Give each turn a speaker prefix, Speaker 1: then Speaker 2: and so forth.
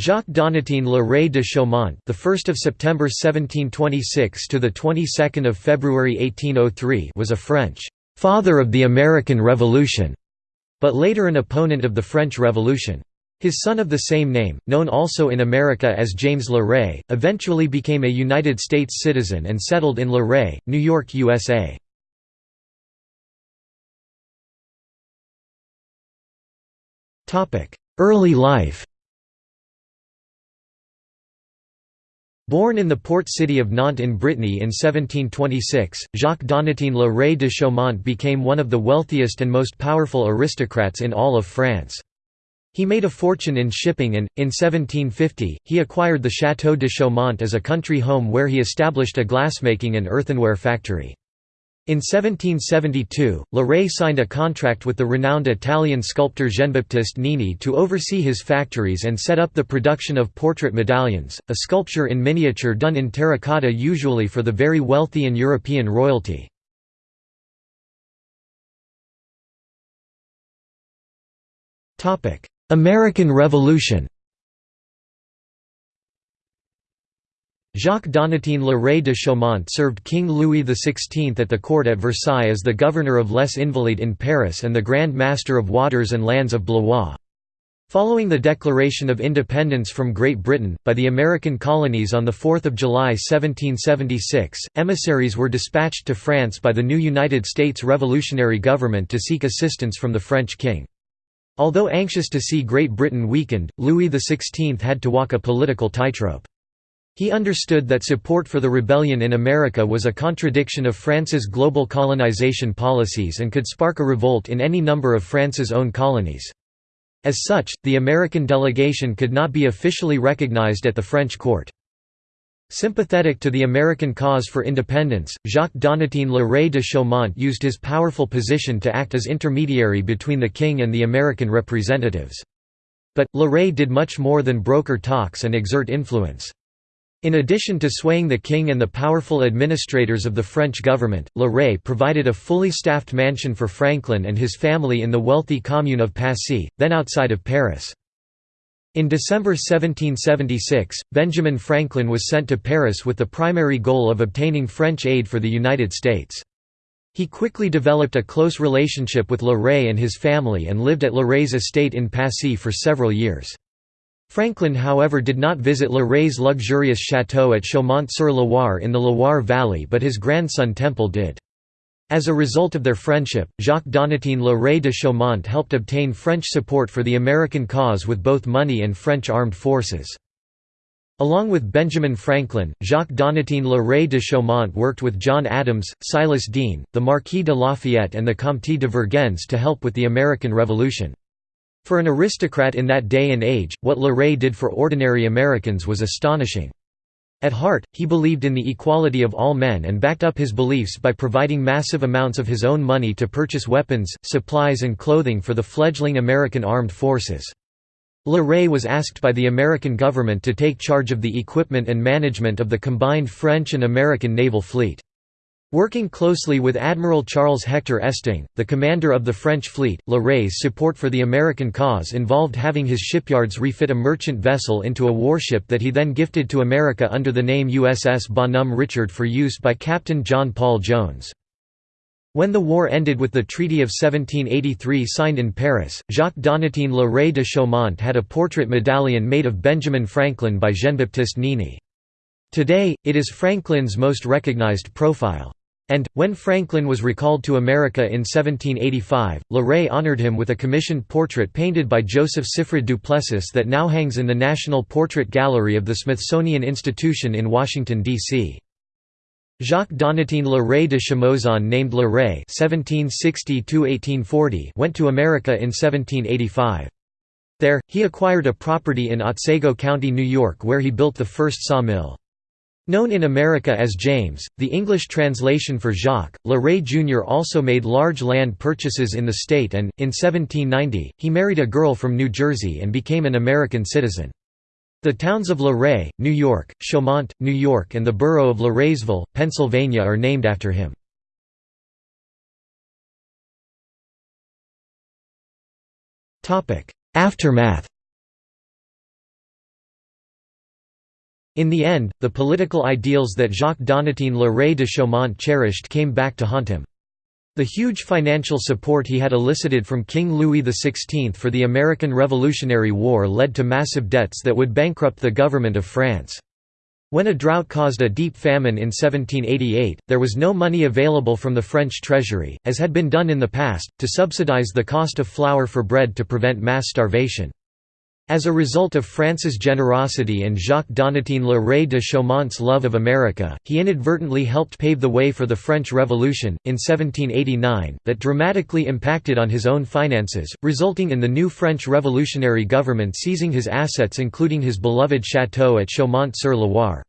Speaker 1: Jacques Donatien Le Ray de Chaumont, the 1st of September 1726 to the 22nd of February 1803, was a French father of the American Revolution, but later an opponent of the French Revolution. His son of the same name, known also in America as James Le Ray, eventually became a United States citizen and settled in Le Ray, New York, USA. Early life Born in the port city of Nantes in Brittany in 1726, Jacques Donatien Le Ray de Chaumont became one of the wealthiest and most powerful aristocrats in all of France. He made a fortune in shipping and, in 1750, he acquired the Château de Chaumont as a country home where he established a glassmaking and earthenware factory. In 1772, Le Ray signed a contract with the renowned Italian sculptor Jean-Baptiste Nini to oversee his factories and set up the production of portrait medallions, a sculpture in miniature done in terracotta usually for the very wealthy and European royalty. American Revolution Jacques Donatien Le Ray de Chaumont served King Louis XVI at the court at Versailles as the governor of Les Invalides in Paris and the Grand Master of Waters and Lands of Blois. Following the declaration of independence from Great Britain, by the American colonies on 4 July 1776, emissaries were dispatched to France by the new United States revolutionary government to seek assistance from the French king. Although anxious to see Great Britain weakened, Louis XVI had to walk a political tightrope. He understood that support for the rebellion in America was a contradiction of France's global colonization policies and could spark a revolt in any number of France's own colonies. As such, the American delegation could not be officially recognized at the French court. Sympathetic to the American cause for independence, Jacques Donatien Le Ray de Chaumont used his powerful position to act as intermediary between the king and the American representatives. But, Le Ray did much more than broker talks and exert influence. In addition to swaying the king and the powerful administrators of the French government, Le Ray provided a fully staffed mansion for Franklin and his family in the wealthy commune of Passy, then outside of Paris. In December 1776, Benjamin Franklin was sent to Paris with the primary goal of obtaining French aid for the United States. He quickly developed a close relationship with Le Ray and his family and lived at Le Ray's estate in Passy for several years. Franklin however did not visit Le Ray's luxurious château at Chaumont-sur-Loire in the Loire Valley but his grandson Temple did. As a result of their friendship, Jacques Donatien Le Ray de Chaumont helped obtain French support for the American cause with both money and French armed forces. Along with Benjamin Franklin, Jacques Donatien Le Ray de Chaumont worked with John Adams, Silas Deane, the Marquis de Lafayette and the Comte de Vergennes to help with the American Revolution. For an aristocrat in that day and age, what Le Ray did for ordinary Americans was astonishing. At heart, he believed in the equality of all men and backed up his beliefs by providing massive amounts of his own money to purchase weapons, supplies and clothing for the fledgling American armed forces. Le Ray was asked by the American government to take charge of the equipment and management of the combined French and American naval fleet. Working closely with Admiral Charles Hector Estaing, the commander of the French fleet, Le Ray's support for the American cause involved having his shipyards refit a merchant vessel into a warship that he then gifted to America under the name USS Bonhomme Richard for use by Captain John Paul Jones. When the war ended with the Treaty of 1783 signed in Paris, Jacques Donatien Le Ray de Chaumont had a portrait medallion made of Benjamin Franklin by Jean-Baptiste Nini. Today, it is Franklin's most recognized profile. And, when Franklin was recalled to America in 1785, Le Ray honored him with a commissioned portrait painted by Joseph Siffred Duplessis that now hangs in the National Portrait Gallery of the Smithsonian Institution in Washington, D.C. Jacques Donatien Le de Chaumont's son named Le Ray went to America in 1785. There, he acquired a property in Otsego County, New York where he built the first sawmill. Known in America as James, the English translation for Jacques, Le Ray Jr. also made large land purchases in the state and, in 1790, he married a girl from New Jersey and became an American citizen. The towns of Le Ray, New York, Chaumont, New York and the borough of LeRaysville, Pennsylvania are named after him. Aftermath In the end, the political ideals that Jacques Donatien Le Ray de Chaumont cherished came back to haunt him. The huge financial support he had elicited from King Louis XVI for the American Revolutionary War led to massive debts that would bankrupt the government of France. When a drought caused a deep famine in 1788, there was no money available from the French treasury, as had been done in the past, to subsidize the cost of flour for bread to prevent mass starvation. As a result of France's generosity and Jacques Donatien Le Ray de Chaumont's love of America, he inadvertently helped pave the way for the French Revolution, in 1789, that dramatically impacted on his own finances, resulting in the new French revolutionary government seizing his assets including his beloved château at Chaumont-sur-Loire.